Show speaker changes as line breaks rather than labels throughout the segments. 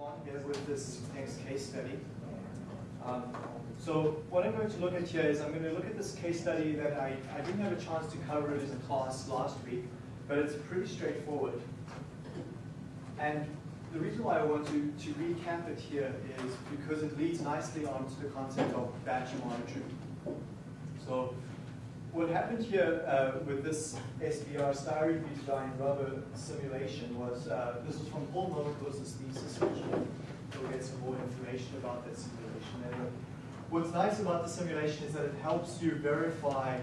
on here with this next case study. Um, so what I'm going to look at here is I'm going to look at this case study that I, I didn't have a chance to cover it in class last week, but it's pretty straightforward. And the reason why I want to, to recap it here is because it leads nicely on to the concept of batch monitoring. So what happened here uh, with this SBR styrene butadiene rubber simulation was, uh, this was from Paul Nomikos's thesis, which we'll get some more information about that simulation later. What's nice about the simulation is that it helps you verify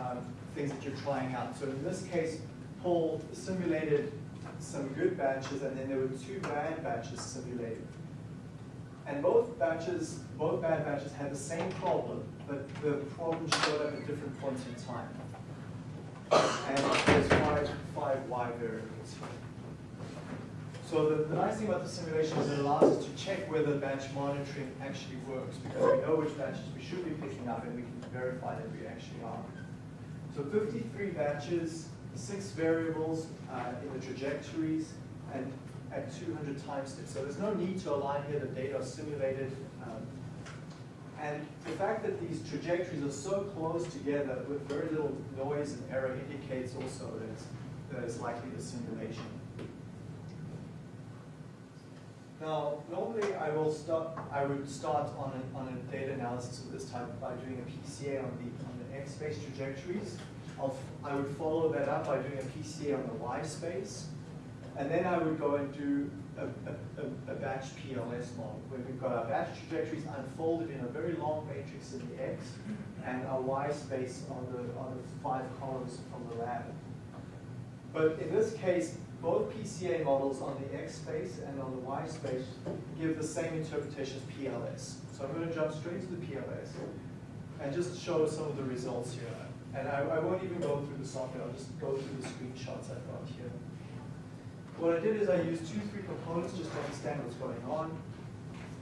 um, things that you're trying out. So in this case, Paul simulated some good batches, and then there were two bad batches simulated. And both batches, both bad batches had the same problem, but the problem showed up at different points in time. And there's five, five Y variables here. So the, the nice thing about the simulation is it allows us to check whether batch monitoring actually works, because we know which batches we should be picking up, and we can verify that we actually are. So 53 batches, six variables uh, in the trajectories, and at 200 time steps. So there's no need to align here, the data are simulated. Um, and the fact that these trajectories are so close together with very little noise and error indicates also that, that it's likely the simulation. Now, normally I will start. I would start on a, on a data analysis of this type by doing a PCA on the on the x space trajectories. I'll, I would follow that up by doing a PCA on the y space, and then I would go and do a, a, a, batch PLS model where we've got our batch trajectories unfolded in a very long matrix in the x, and our y space on the on the five columns from the lab. But in this case, both PCA models on the X space and on the Y space give the same interpretation as PLS. So I'm going to jump straight to the PLS and just show some of the results here. And I, I won't even go through the software, I'll just go through the screenshots I've got here. What I did is I used two, three components just to understand what's going on.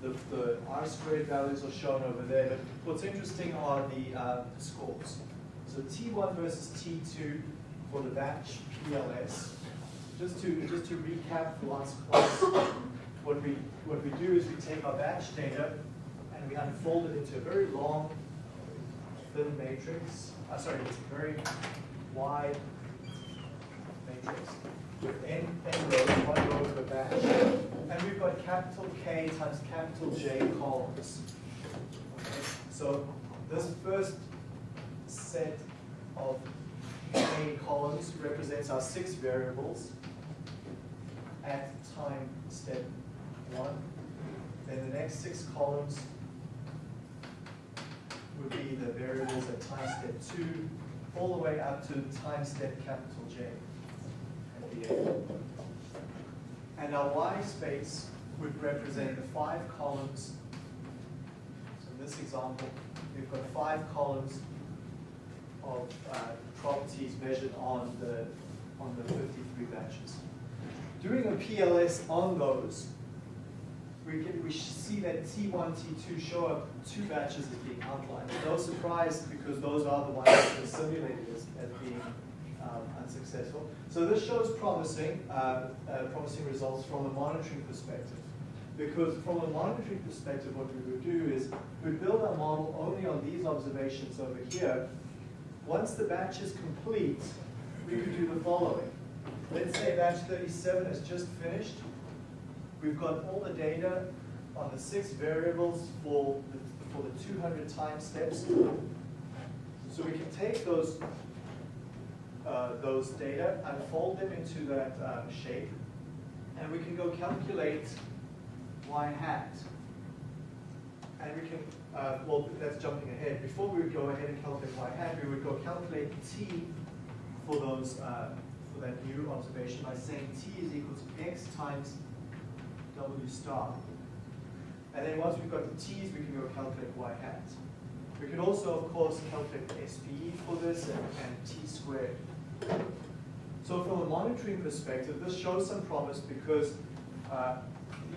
The, the R squared values are shown over there, but what's interesting are the, uh, the scores. So T1 versus T2 for the batch PLS just to just to recap the last class, what we what we do is we take our batch data and we unfold it into a very long, thin matrix. Uh, sorry, it's a very wide matrix with n, n rows, one row per batch, and we've got capital K times capital J columns. Okay? So this first set of K columns represents our six variables at time step one. Then the next six columns would be the variables at time step two, all the way up to time step capital J at the end. And our Y space would represent the five columns. So in this example, we've got five columns of uh, properties measured on the on the 53 batches. Doing a PLS on those, we, can, we see that T1, T2 show up two batches as being outlined. No surprise because those are the ones that are simulated as, as being um, unsuccessful. So this shows promising, uh, uh, promising results from a monitoring perspective. Because from a monitoring perspective, what we would do is we'd build our model only on these observations over here. Once the batch is complete, we could do the following. Let's say batch 37 is just finished. We've got all the data on the six variables for the, for the 200 time steps. So we can take those, uh, those data and fold them into that um, shape, and we can go calculate y hat. And we can, uh, well, that's jumping ahead. Before we would go ahead and calculate y hat, we would go calculate t for those uh, for that new observation by saying t is equal to x times w star. And then once we've got the t's, we can go calculate y hat. We can also, of course, calculate SPE for this and, and t squared. So from a monitoring perspective, this shows some promise because uh,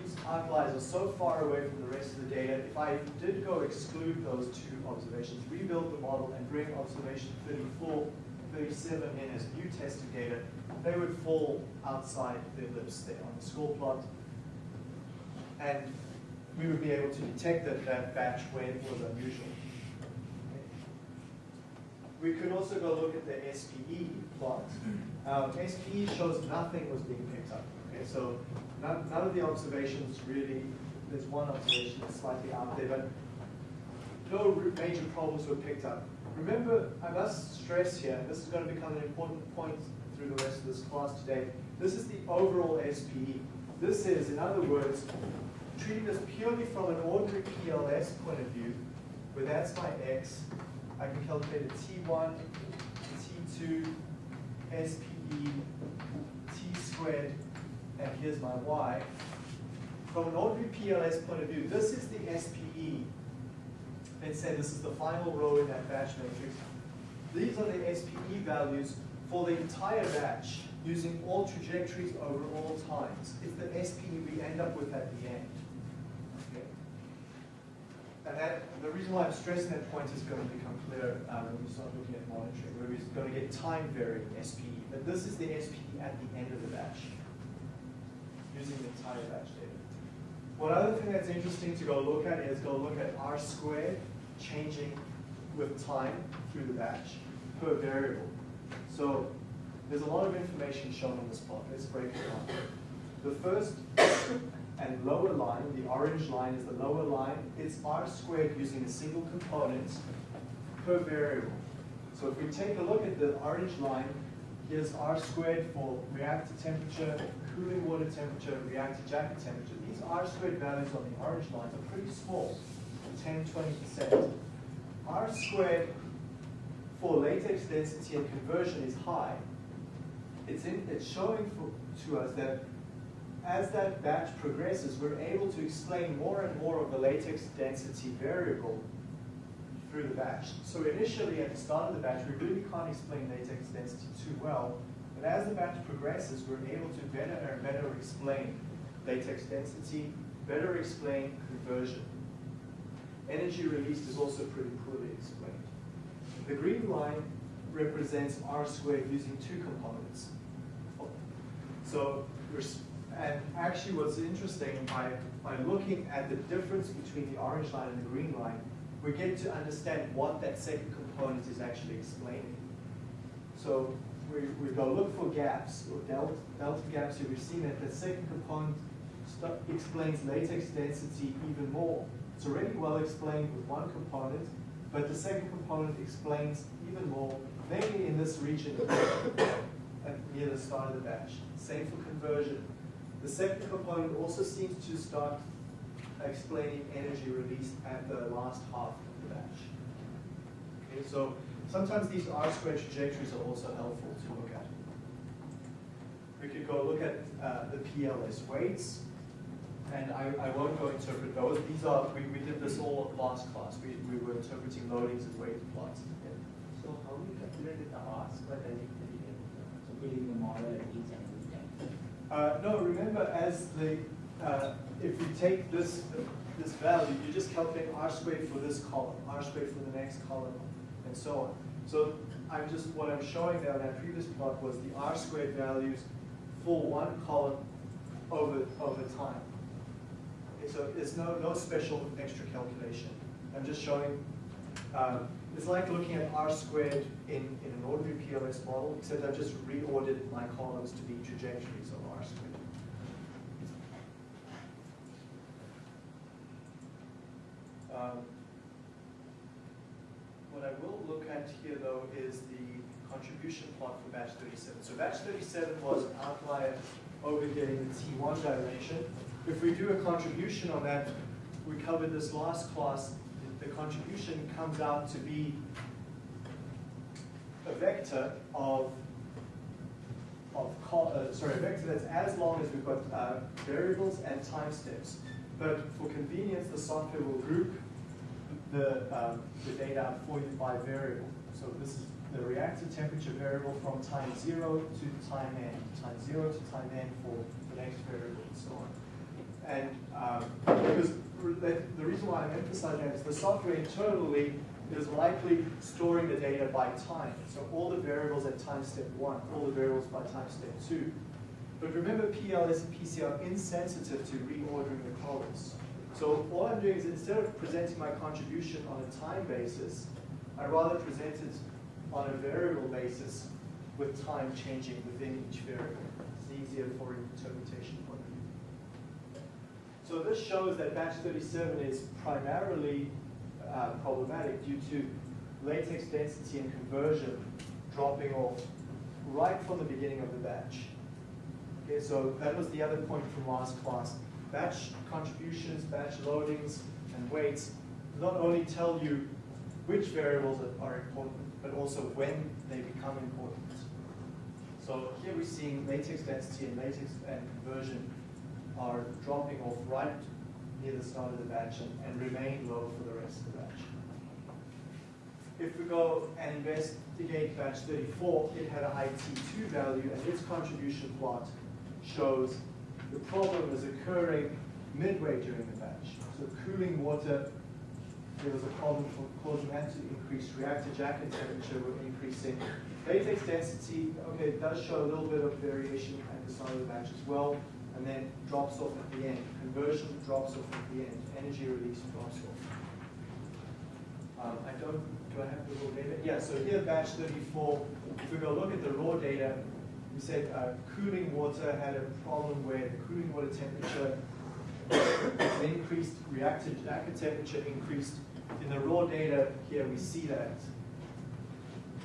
these outliers are so far away from the rest of the data. If I did go exclude those two observations, rebuild the model, and bring observation 34 37 in as new tested data, they would fall outside the ellipse there on the score plot. and we would be able to detect that that batch when it was unusual. We could also go look at the SPE plot. Um, SPE shows nothing was being picked up. Okay, so none, none of the observations really, there's one observation that's slightly out there, but no major problems were picked up. Remember, I must stress here, this is going to become an important point through the rest of this class today, this is the overall SPE. This is, in other words, treating this purely from an ordinary PLS point of view, where that's my X, I can calculate a T1, T2, SPE, T squared, and here's my Y. From an ordinary PLS point of view, this is the SPE. Let's say this is the final row in that batch matrix. These are the SPE values for the entire batch using all trajectories over all times. It's the SPE we end up with at the end. And that, the reason why I'm stressing that point is going to become clear um, when we start looking at monitoring, where we're going to get time varying SPE. But this is the SPE at the end of the batch, using the entire batch data. One other thing that's interesting to go look at is go look at R squared changing with time through the batch per variable. So there's a lot of information shown on this plot. Let's break it down. The first and lower line, the orange line is the lower line. It's R squared using a single component per variable. So if we take a look at the orange line, here's R squared for reactor temperature, cooling water temperature, reactor jacket temperature. These R squared values on the orange line are pretty small, 10, 20%. R squared for latex density and conversion is high. It's, in, it's showing for, to us that as that batch progresses, we're able to explain more and more of the latex density variable through the batch. So initially, at the start of the batch, we really can't explain latex density too well. But as the batch progresses, we're able to better and better explain latex density, better explain conversion. Energy released is also pretty poorly explained. The green line represents R squared using two components. So, and actually what's interesting, by, by looking at the difference between the orange line and the green line, we get to understand what that second component is actually explaining. So we, we go look for gaps, or delta, delta gaps here. We've seen that the second component explains latex density even more. It's already well explained with one component, but the second component explains even more, mainly in this region near the start of the batch. Same for conversion. The second component also seems to start explaining energy released at the last half of the batch. Okay, so sometimes these R squared trajectories are also helpful to look at. We could go look at uh, the PLS weights, and I, I won't go interpret those. These are, we, we did this all last class. We, we were interpreting loadings and weight plots.
Yeah. So how do we calculate the R squared trajectory? So building the model each time.
Uh, no, remember as the, uh, if you take this, this value, you're just calculate R squared for this column, R squared for the next column, and so on. So I'm just, what I'm showing there in that previous plot was the R squared values for one column over, over time. Okay, so it's no, no special extra calculation. I'm just showing, um, it's like looking at R squared in, in an ordinary PLS model, except I've just reordered my columns to be trajectories of R squared. Um, what I will look at here though is the contribution plot for batch 37. So batch 37 was an outlier over here in the T1 direction. If we do a contribution on that, we covered this last class, the contribution comes out to be a vector of, of uh, sorry, a vector that's as long as we've got uh, variables and time steps. But for convenience, the software will group the, um, the data up for by variable. So this is the reactor temperature variable from time zero to time n, time zero to time n for the next variable and so on. And um, because the reason why I'm emphasizing that is the software internally is likely storing the data by time. So all the variables at time step one, all the variables by time step two. But remember, PLS and PC are insensitive to reordering the columns. So all I'm doing is instead of presenting my contribution on a time basis, I rather present it on a variable basis with time changing within each variable. It's easier for interpretation point of view. So this shows that batch 37 is primarily uh, problematic due to latex density and conversion dropping off right from the beginning of the batch. Okay, so that was the other point from last class. Batch contributions, batch loadings, and weights not only tell you which variables are important, but also when they become important. So here we're seeing latex density and latex and conversion are dropping off right near the start of the batch and, and remain low for the rest of the batch. If we go and investigate batch 34, it had a high T2 value and its contribution plot shows the problem is occurring midway during the batch. So cooling water, there was a problem for causing that to increase. Reactor jacket temperature were increasing. Latex density, okay, it does show a little bit of variation at the start of the batch as well, and then drops off at the end. Conversion drops off at the end. Energy release drops off. Um, I don't, do I have the raw data? Yeah, so here batch 34, if we go look at the raw data, we said uh, cooling water had a problem where the cooling water temperature increased, reactor jacket temperature increased. In the raw data here, we see that,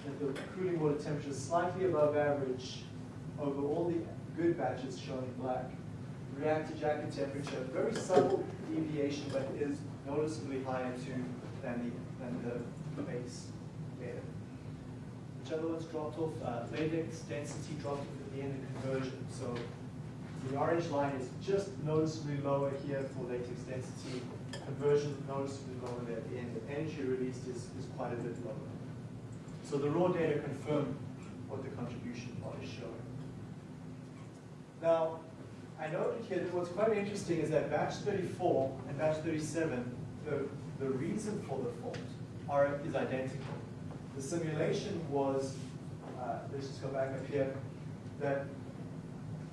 that the cooling water temperature is slightly above average over all the good batches shown in black. Reactor jacket temperature, very subtle deviation, but is noticeably higher too than the, than the base. Which ones dropped off? Uh, latex density dropped off at the end of conversion. So the orange line is just noticeably lower here for latex density. Conversion noticeably lower there at the end. The energy released is, is quite a bit lower. So the raw data confirm what the contribution plot is showing. Now, I noted here that what's quite interesting is that batch 34 and batch 37, the, the reason for the fault are, is identical. The simulation was, uh, let's just go back up here, that,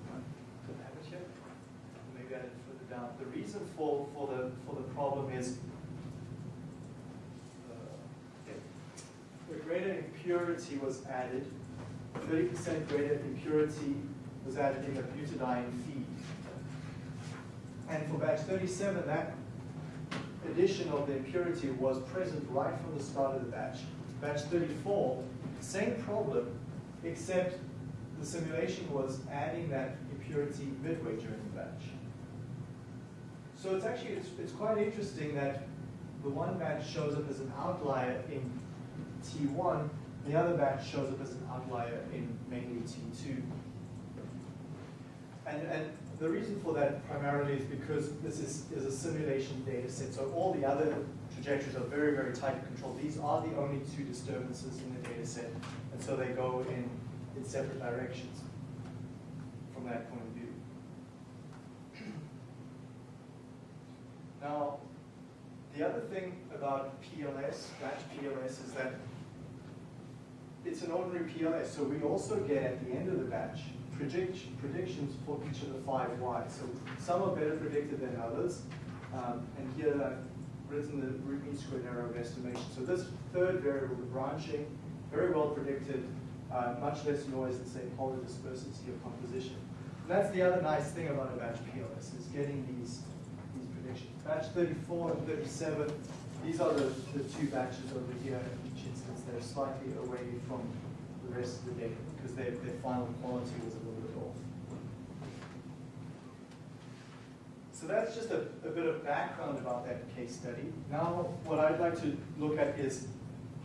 I have it here? Maybe I didn't put further down. The reason for, for, the, for the problem is uh, greater impurity was added, 30% greater impurity was added in the butadiene feed. And for batch 37, that addition of the impurity was present right from the start of the batch. Batch 34, same problem, except the simulation was adding that impurity midway during the batch. So it's actually, it's, it's quite interesting that the one batch shows up as an outlier in T1, the other batch shows up as an outlier in mainly T2. And, and the reason for that primarily is because this is, is a simulation data set, so all the other trajectories are very, very tightly controlled. These are the only two disturbances in the data set, and so they go in, in separate directions from that point of view. Now, the other thing about PLS, batch PLS, is that it's an ordinary PLS, so we also get at the end of the batch predict, predictions for each of the five Ys. So some are better predicted than others. Um, and here written the root mean squared error of estimation. So this third variable, the branching, very well predicted, uh, much less noise than say polydispersity of composition. And that's the other nice thing about a batch PLS, is getting these, these predictions. Batch 34 and 37, these are the, the two batches over here in each instance. They're slightly away from the rest of the data because their, their final quality was a little bit off. So that's just a, a bit of background about that case study. Now what I'd like to look at is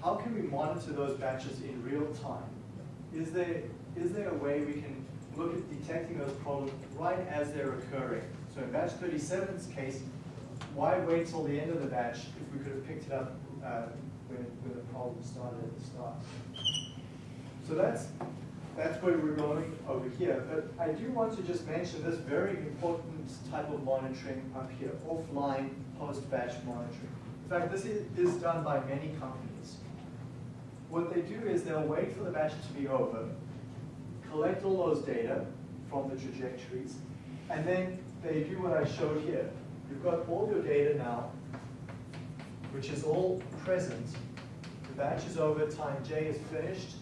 how can we monitor those batches in real time? Is there, is there a way we can look at detecting those problems right as they're occurring? So in batch 37's case, why wait till the end of the batch if we could have picked it up uh, when, when the problem started at the start? So that's that's where we're going over here. But I do want to just mention this very important type of monitoring up here, offline post-batch monitoring. In fact, this is, done by many companies. What they do is they'll wait for the batch to be over, collect all those data, from the trajectories. And then they do what I showed here. You've got all your data now, which is all present. The batch is over, time j is finished.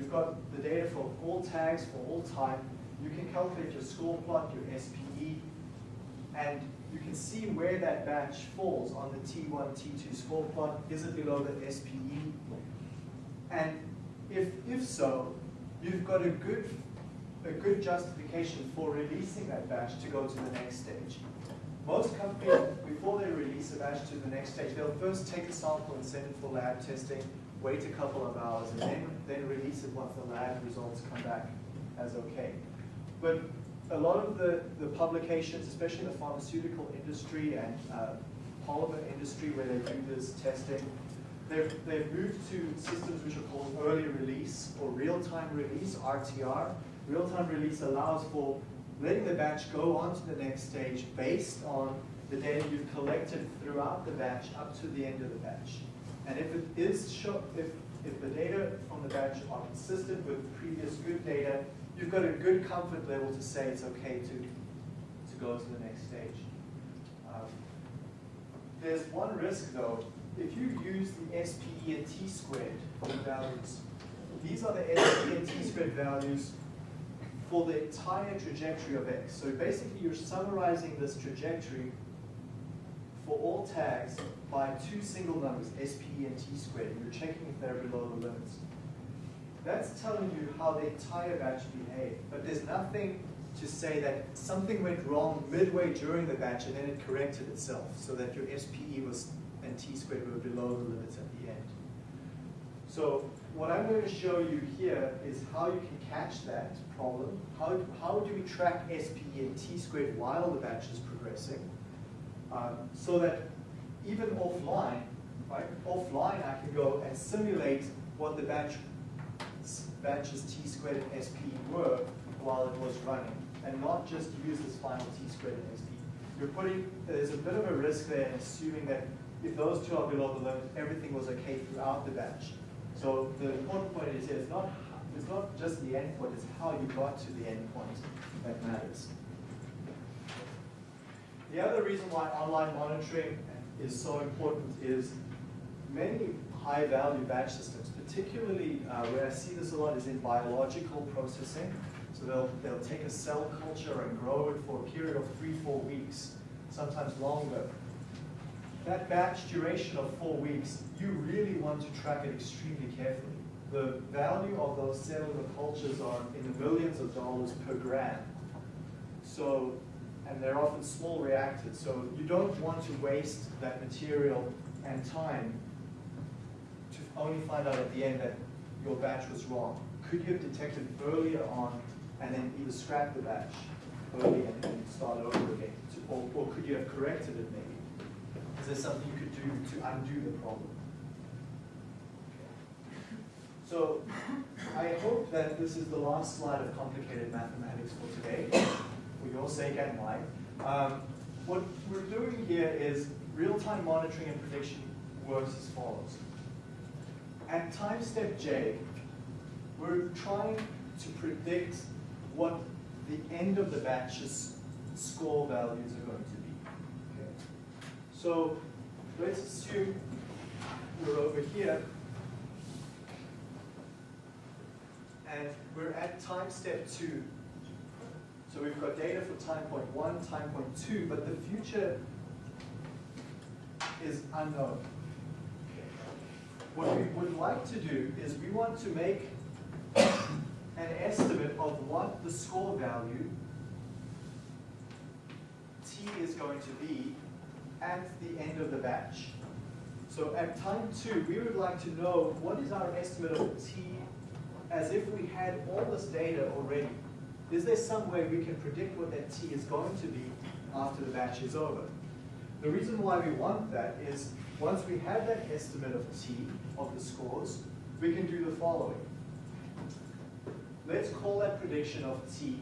You've got the data for all tags for all time. You can calculate your score plot, your SPE, and you can see where that batch falls on the T1, T2 score plot. Is it below the SPE? And if, if so, you've got a good, a good justification for releasing that batch to go to the next stage. Most companies, before they release a batch to the next stage, they'll first take a sample and send it for lab testing, wait a couple of hours, and then, then release it once the lab results come back as okay. But a lot of the, the publications, especially in the pharmaceutical industry and uh, polymer industry where they do this testing, they've, they've moved to systems which are called early release or real-time release, RTR. Real-time release allows for letting the batch go on to the next stage based on the data you've collected throughout the batch up to the end of the batch. And if it is show, if, if the data from the batch are consistent with previous good data, you've got a good comfort level to say it's okay to, to go to the next stage. Um, there's one risk though. If you use the SPE and T squared values, these are the SPE and T squared values for the entire trajectory of X. So basically you're summarizing this trajectory all tags by two single numbers, SPE and T squared. And you're checking if they're below the limits. That's telling you how the entire batch behaved, but there's nothing to say that something went wrong midway during the batch and then it corrected itself so that your SPE was and T squared were below the limits at the end. So what I'm going to show you here is how you can catch that problem. How, how do we track SPE and T squared while the batch is progressing? Um, so that even offline, right, offline I can go and simulate what the batch batches T squared and sp were while it was running, and not just use this final T squared and sp. You're putting, there's a bit of a risk there in assuming that if those two are below the limit, everything was okay throughout the batch. So the important point is it's not, it's not just the endpoint, it's how you got to the endpoint that matters. The other reason why online monitoring is so important is many high-value batch systems, particularly uh, where I see this a lot is in biological processing. So they'll, they'll take a cell culture and grow it for a period of three, four weeks, sometimes longer. That batch duration of four weeks, you really want to track it extremely carefully. The value of those cellular cultures are in the millions of dollars per gram. So, and they're often small reactors, so you don't want to waste that material and time to only find out at the end that your batch was wrong. Could you have detected earlier on and then either scrap the batch early and, start over again? Or, or could you have corrected it maybe? Is there something you could do to undo the problem? So I hope that this is the last slide of complicated mathematics for today, for your sake and mine. Um, what we're doing here is real-time monitoring and prediction works as follows. At time step j, we're trying to predict what the end of the batch's score values are going to be. Okay. So let's assume we're over here and we're at time step two. So we've got data for time point one, time point two, but the future is unknown. What we would like to do is we want to make an estimate of what the score value t is going to be at the end of the batch. So at time two, we would like to know what is our estimate of t as if we had all this data already. Is there some way we can predict what that t is going to be after the batch is over? The reason why we want that is once we have that estimate of t, of the scores, we can do the following. Let's call that prediction of t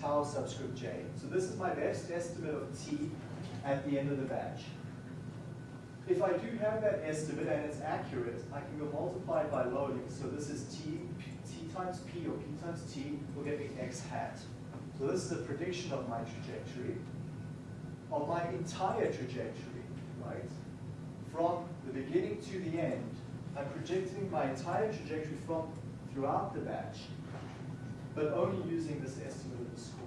tau subscript j. So this is my best estimate of t at the end of the batch. If I do have that estimate and it's accurate, I can go multiply it by loading. So this is t, times p or p times t will get me x hat. So this is a prediction of my trajectory, of my entire trajectory, right? From the beginning to the end, I'm projecting my entire trajectory from throughout the batch, but only using this estimate of the scores.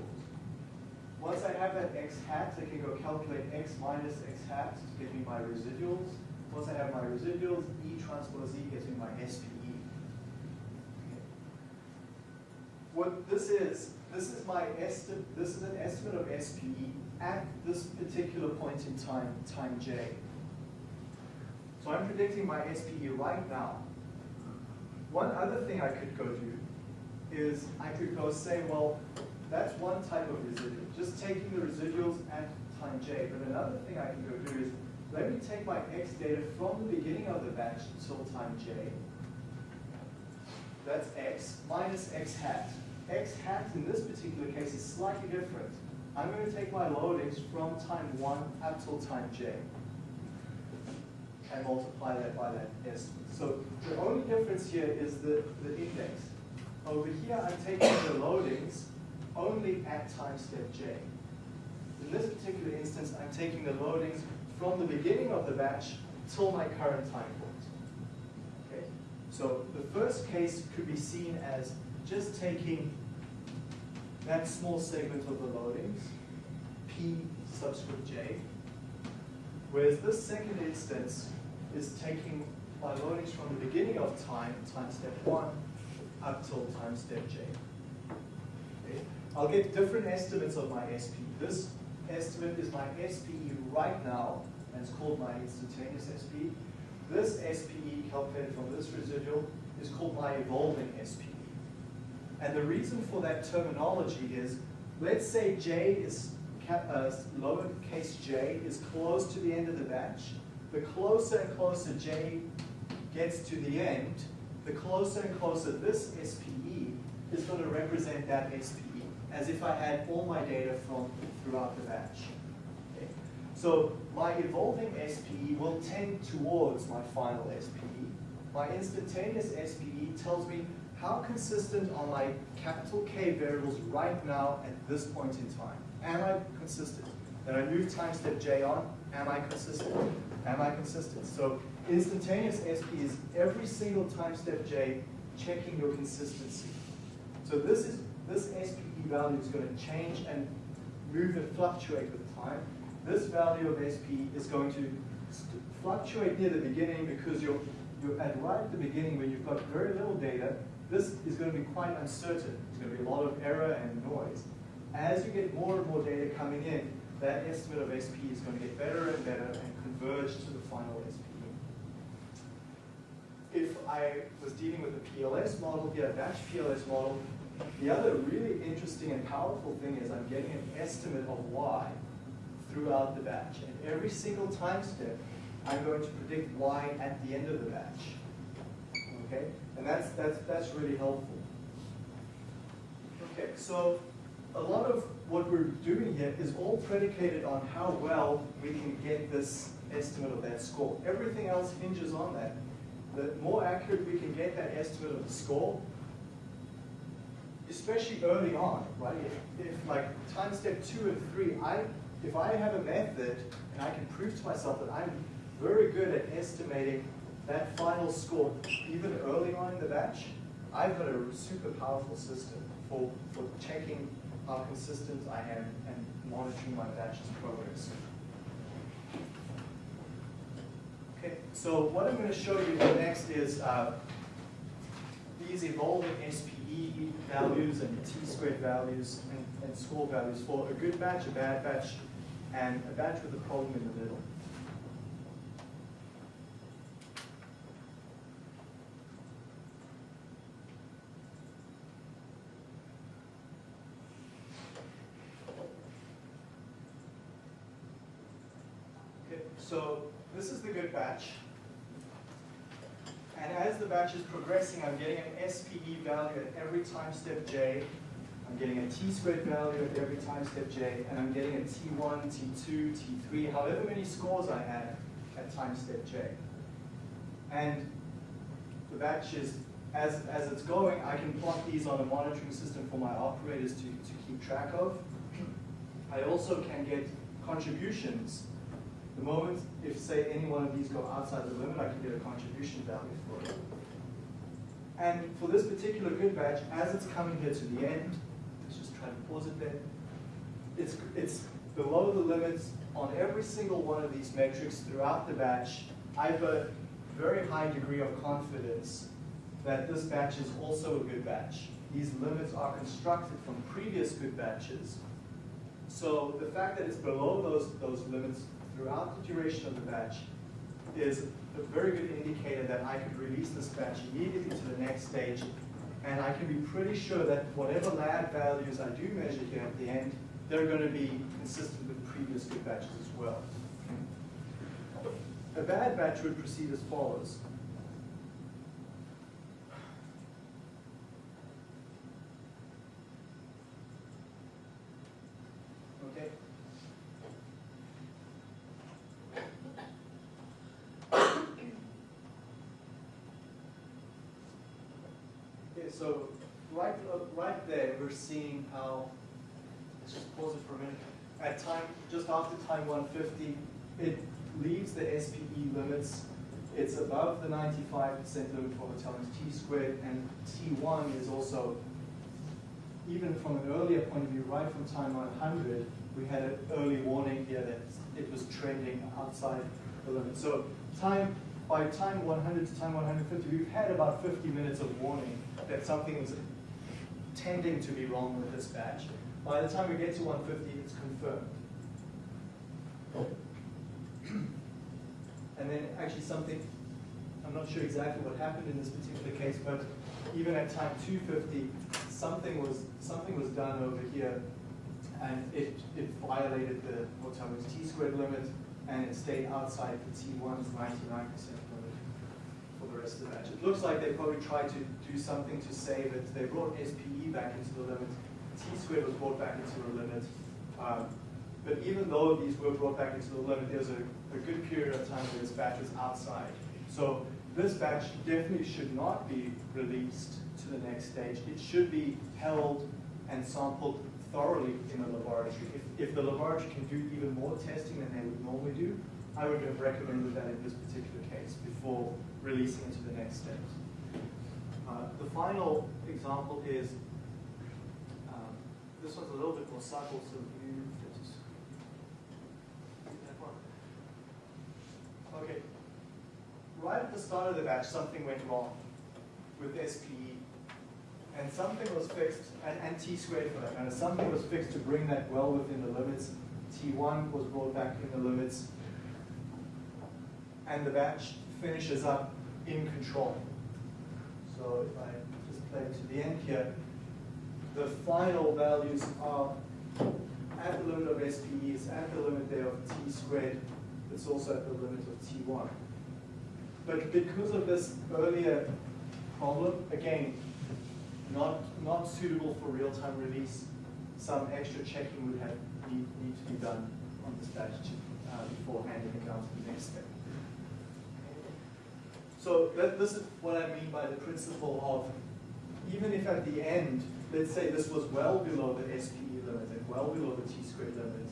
Once I have that x hat, I can go calculate x minus x hat to give me my residuals. Once I have my residuals, E transpose E gives me my SPE. Okay. What this is, this is my estimate, this is an estimate of SPE at this particular point in time, time j. So I'm predicting my SPE right now. One other thing I could go do is I could go say, well, that's one type of residual, just taking the residuals at time j. But another thing I can go do is, let me take my x data from the beginning of the batch until time j. That's x minus x hat. X hat in this particular case is slightly different. I'm going to take my loadings from time 1 up till time j and multiply that by that estimate. So the only difference here is the, the index. Over here, I'm taking the loadings only at time step j. In this particular instance, I'm taking the loadings from the beginning of the batch till my current time point. Okay? So the first case could be seen as just taking that small segment of the loadings, p subscript j, whereas this second instance is taking my loadings from the beginning of time, time step one, up till time step j. Okay? I'll get different estimates of my SP. This estimate is my SPE right now, and it's called my instantaneous SPE. This SPE calculated from this residual is called my evolving SPE. And the reason for that terminology is, let's say J is, uh, lowercase j is close to the end of the batch. The closer and closer J gets to the end, the closer and closer this SPE is going to represent that SPE, as if I had all my data from throughout the batch. Okay. So my evolving SPE will tend towards my final SPE. My instantaneous SPE tells me how consistent are my capital K variables right now at this point in time. Am I consistent? Then I move time step J on, am I consistent? Am I consistent? So instantaneous SP is every single time step J checking your consistency. So this is this SPE value is going to change and move and fluctuate with time. This value of SP is going to fluctuate near the beginning because you're, you're at right at the beginning when you've got very little data, this is going to be quite uncertain. There's going to be a lot of error and noise. As you get more and more data coming in, that estimate of SP is going to get better and better and converge to the final SP. If I was dealing with a PLS model here, a batch PLS model, the other really interesting and powerful thing is I'm getting an estimate of Y throughout the batch. And every single time step, I'm going to predict Y at the end of the batch. Okay? And that's, that's, that's really helpful. Okay, so a lot of what we're doing here is all predicated on how well we can get this estimate of that score. Everything else hinges on that. The more accurate we can get that estimate of the score, especially early on, right? If, if like time step two and three, I if I have a method and I can prove to myself that I'm very good at estimating that final score even early on in the batch, I've got a super powerful system for, for checking how consistent I am and monitoring my batch's progress. Okay, so what I'm going to show you next is uh, these evolving SPE values and T-squared values and, and score values for a good batch, a bad batch, and a batch with a problem in the middle. Okay, so this is the good batch. And as the batch is progressing, I'm getting an SPE value at every time step j. I'm getting a t-squared value at every time step j, and I'm getting a t1, t2, t3, however many scores I have at time step j. And the batch is as, as it's going, I can plot these on a monitoring system for my operators to, to keep track of. I also can get contributions. The moment, if say any one of these go outside the limit, I can get a contribution value for it. And for this particular good batch, as it's coming here to the end, let's just try to pause it there. It's, it's below the limits on every single one of these metrics throughout the batch. I have a very high degree of confidence that this batch is also a good batch. These limits are constructed from previous good batches. So the fact that it's below those, those limits throughout the duration of the batch is a very good indicator that I could release this batch immediately to the next stage and I can be pretty sure that whatever lab values I do measure here at the end, they're going to be consistent with previous good batches as well. A bad batch would proceed as follows. Okay. Okay, so right, right there, we're seeing how, let's just pause it for a minute. At time, just after time 150, it leaves the SPE limits. It's above the 95% limit for the t squared, and T1 is also, even from an earlier point of view, right from time 100, we had an early warning here that it was trending outside the limit. So time, by time 100 to time 150, we've had about 50 minutes of warning that something is tending to be wrong with this batch. By the time we get to 150, it's confirmed. And then actually something, I'm not sure exactly what happened in this particular case, but even at time 250, something was, something was done over here and it, it violated the autonomous t squared limit and it stayed outside the T1's 99% limit for rest of the batch. It looks like they probably tried to do something to say that they brought SPE back into the limit, T squared was brought back into the limit. Um, but even though these were brought back into the limit, there's a, a good period of time where this batch was outside. So this batch definitely should not be released to the next stage. It should be held and sampled thoroughly in the laboratory. If, if the laboratory can do even more testing than they would normally do, I would have recommended that in this particular case before releasing it to the next steps. Uh, the final example is, um, this one's a little bit more subtle, so you just, that one. Okay, right at the start of the batch, something went wrong with SPE and something was fixed, and, and t squared for that matter, something was fixed to bring that well within the limits. T1 was brought back in the limits, and the batch finishes up in control. So if I just play to the end here, the final values are at the limit of SPE, it's at the limit there of t squared, it's also at the limit of T1. But because of this earlier problem, again, not, not suitable for real-time release. Some extra checking would have need, need to be done on this batch uh, before handing it down to the next step. So that, this is what I mean by the principle of even if at the end, let's say this was well below the SPE limit and well below the t-squared limit,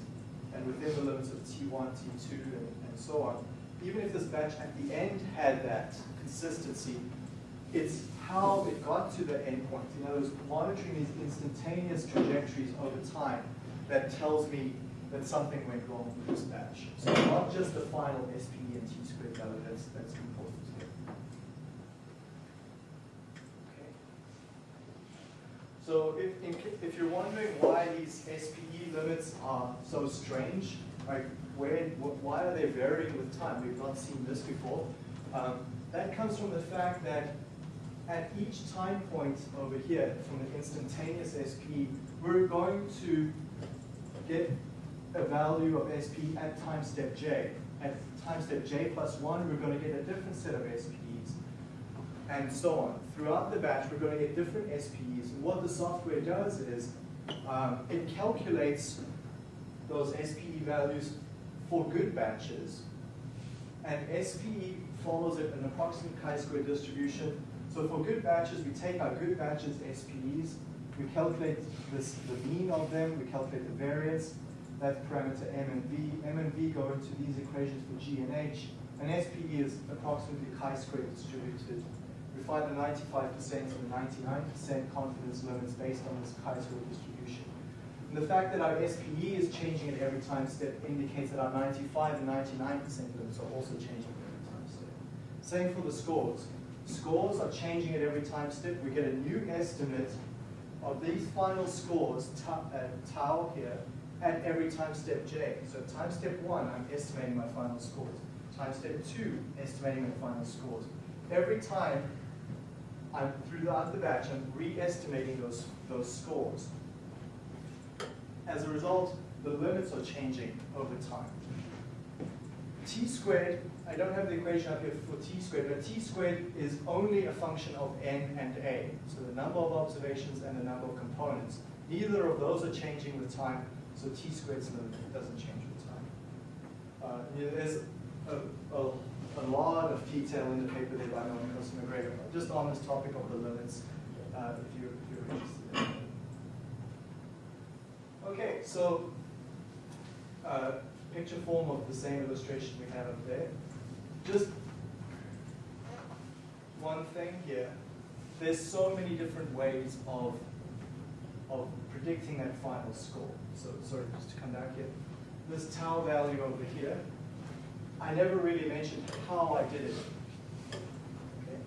and within the limits of T1, T2, and, and so on, even if this batch at the end had that consistency, it's how it got to the endpoint. In other words, monitoring these instantaneous trajectories over time that tells me that something went wrong with this batch. So not just the final SPE and t-squared value that's, that's important here. Okay. So if, in, if you're wondering why these SPE limits are so strange, like where, why are they varying with time? We've not seen this before. Um, that comes from the fact that at each time point over here from the instantaneous SP, we're going to get a value of SP at time step j. At time step j plus 1, we're going to get a different set of SPs, and so on. Throughout the batch, we're going to get different SPEs. And what the software does is um, it calculates those SPE values for good batches, and SPE follows an approximate chi-square distribution So for good batches, we take our good batches SPEs, we calculate this, the mean of them, we calculate the variance, that parameter M and V. M and V go into these equations for G and H, and SPE is approximately chi-square distributed. We find the 95% and the 99% confidence limits based on this chi-square distribution. And the fact that our SPE is changing at every time step indicates that our 95 and 99% limits are also changing at every time step. Same for the scores. Scores are changing at every time step. We get a new estimate of these final scores, tau, uh, tau here, at every time step j. So time step one, I'm estimating my final scores. Time step two, estimating my final scores. Every time I'm throughout the batch, I'm re-estimating those, those scores. As a result, the limits are changing over time. T squared, I don't have the equation up here for T squared, but T squared is only a function of N and A. So the number of observations and the number of components. Neither of those are changing with time, so T squared's doesn't change with time. Uh, there's a, a, detail in the paper there by Norman Wilson MacGregor, just on this topic of the limits, uh, if, you're, if you're interested. Okay, so uh, picture form of the same illustration we have up there. Just one thing here. There's so many different ways of, of predicting that final score. So sorry, just to come back here. This tau value over here, I never really mentioned how I did it. Okay.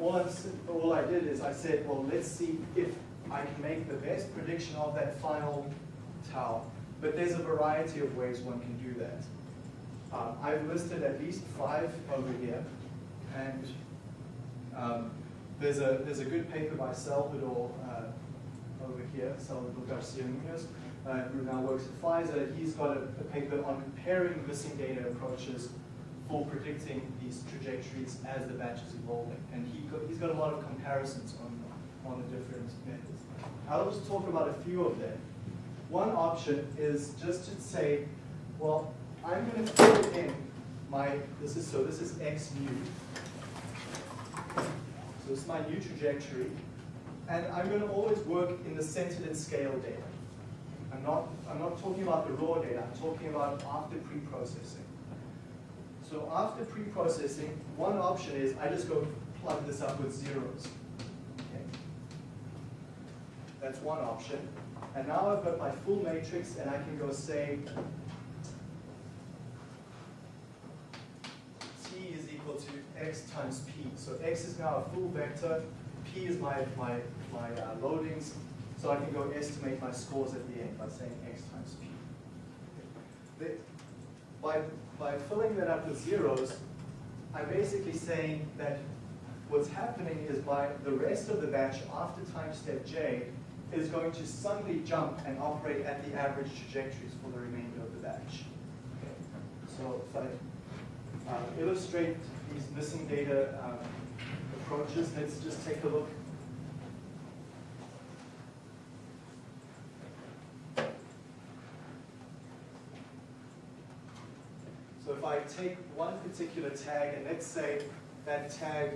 All, i all I did is I said, well, let's see if I can make the best prediction of that final tau. But there's a variety of ways one can do that. Um, I've listed at least five over here, and um, there's a there's a good paper by Salvador uh, over here, Salvador Garcia Munoz, uh, who now works at Pfizer. He's got a, a, paper on comparing missing data approaches for predicting these trajectories as the batch is evolving, and he got, he's got a lot of comparisons on on the different methods. I'll just talk about a few of them. One option is just to say, well, I'm going to fill in my, this is, so this is x mu. So this is my new trajectory. And I'm going to always work in the centered and scale data. Not, I'm not talking about the raw data, I'm talking about after pre-processing. So after pre-processing, one option is I just go plug this up with zeros. Okay. That's one option. And now I've got my full matrix and I can go say t is equal to x times p. So x is now a full vector, p is my, my, my uh, loadings, so I can go estimate my scores at the end by saying x times p. The, by, by filling that up with zeros, I'm basically saying that what's happening is by the rest of the batch after time step j, is going to suddenly jump and operate at the average trajectories for the remainder of the batch. Okay. So if I uh, illustrate these missing data um, approaches, let's just take a look. So if I take one particular tag, and let's say that tag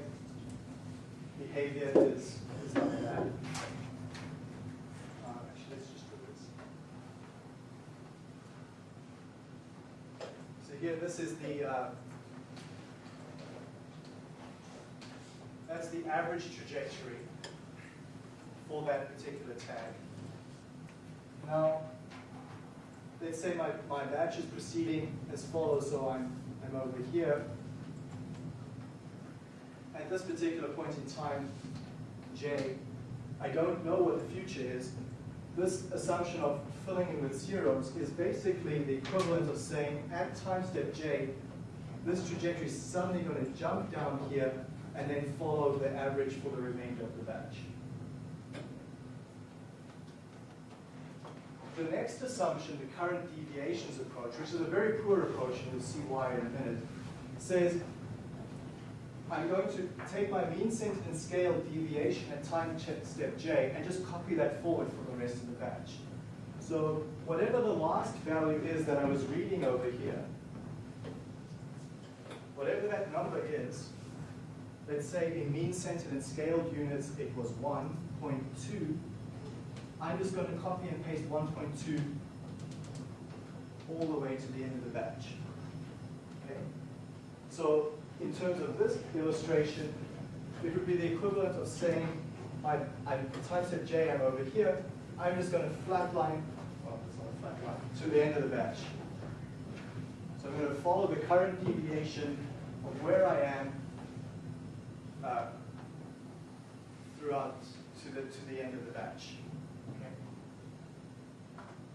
behavior is, is like that. So here, this is the, uh, that's the average trajectory for that particular tag. Now, let's say my, my batch is proceeding as follows, so I'm, I'm over here. At this particular point in time, j, I don't know what the future is. This assumption of filling in with zeros is basically the equivalent of saying at time step j, this trajectory is suddenly going to jump down here and then follow the average for the remainder of the batch. The next assumption, the current deviations approach, which is a very poor approach, and you'll see why in a minute, says I'm going to take my mean and scale deviation at time step j and just copy that forward for the rest of the batch. So whatever the last value is that I was reading over here, whatever that number is, let's say in mean and scaled units it was 1.2, I'm just going to copy and paste 1.2 all the way to the end of the batch. Okay? So in terms of this illustration, it would be the equivalent of saying, I, I typeset J, I'm over here, I'm just going to flatline, well, it's not a flat to the end of the batch. So I'm going to follow the current deviation of where I am uh, throughout to the, to the end of the batch.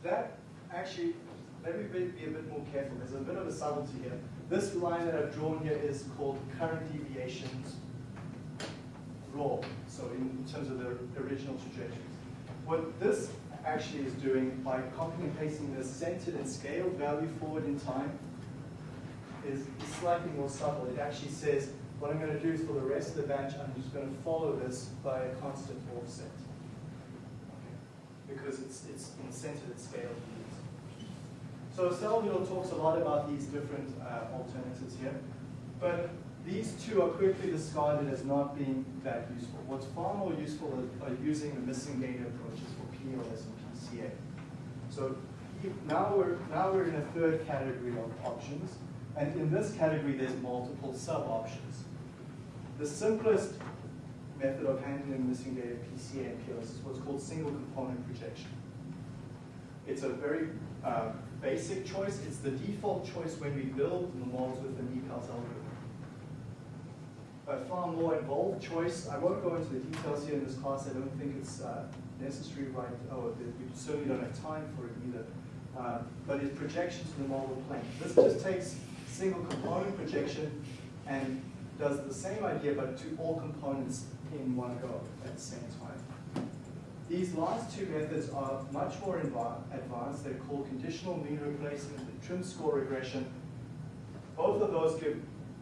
That actually, let me be, a bit more careful. There's a bit of a subtlety here. This line that I've drawn here is called current deviations raw, so in, terms of the original trajectories. What this actually is doing by copying and pasting the centered and scaled value forward in time is slightly more subtle. It actually says, what I'm going to do is for the rest of the batch, I'm just going to follow this by a constant offset. Because it's, it's in and scaled units. So Salvador talks a lot about these different uh, alternatives here, but these two are quickly discarded as not being that useful. What's far more useful are using the missing data approaches for PLS and PCA. So now we're, now we're in a third category of options, and in this category there's multiple sub-options. The simplest method of handling missing data, PCA and PLS, is what's called single component projection. It's a very uh, basic choice. It's the default choice when we build the models with the NIPALS algorithm a far more involved choice. I won't go into the details here in this class. I don't think it's uh, necessary right, oh, we certainly don't have time for it either. Uh, but it's projection to the model plane. This just takes single component projection and does the same idea but to all components in one go at the same time. These last two methods are much more advanced. They're called conditional mean replacement and trim score regression. Both of those give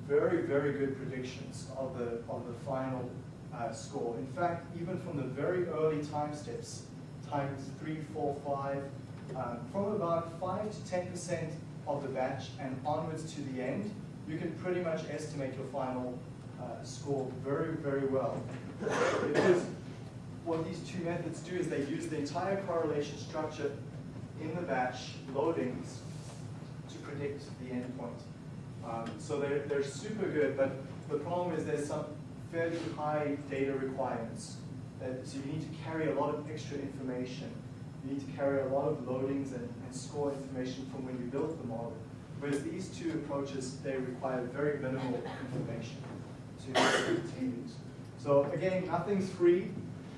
very, very good predictions of the, of the final uh, score. In fact, even from the very early time steps, times three, four, five, um, from about five to 10% of the batch and onwards to the end, you can pretty much estimate your final uh, score very, very well. because what these two methods do is they use the entire correlation structure in the batch loadings to predict the endpoint. Um, so they're, they're super good, but the problem is there's some fairly high data requirements. That, so you need to carry a lot of extra information. You need to carry a lot of loadings and, and score information from when you built the model. Whereas these two approaches, they require very minimal information to. So again, nothing's free.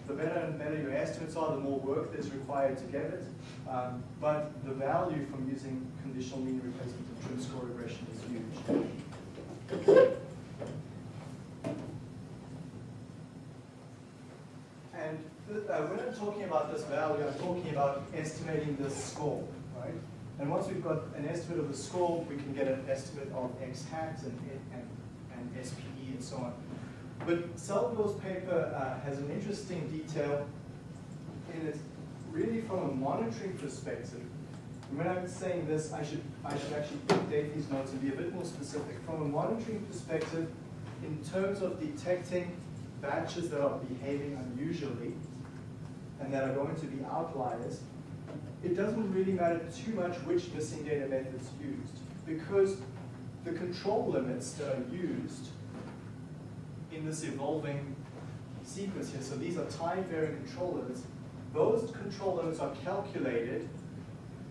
The better and better your estimates are, the more work that's required to get it. Um, but the value from using conditional mean replacement and trim score regression is huge. And uh, when I'm talking about this value, I'm talking about estimating this score, right? And once we've got an estimate of the score, we can get an estimate of x hat and, and, and and so on. But Salvador's paper uh, has an interesting detail in it, really from a monitoring perspective. And when I'm saying this, I should, I should actually update these notes and be a bit more specific. From a monitoring perspective, in terms of detecting batches that are behaving unusually and that are going to be outliers, it doesn't really matter too much which missing data method is used because the control limits that are used in this evolving sequence here. So these are time-varying control limits. Those control limits are calculated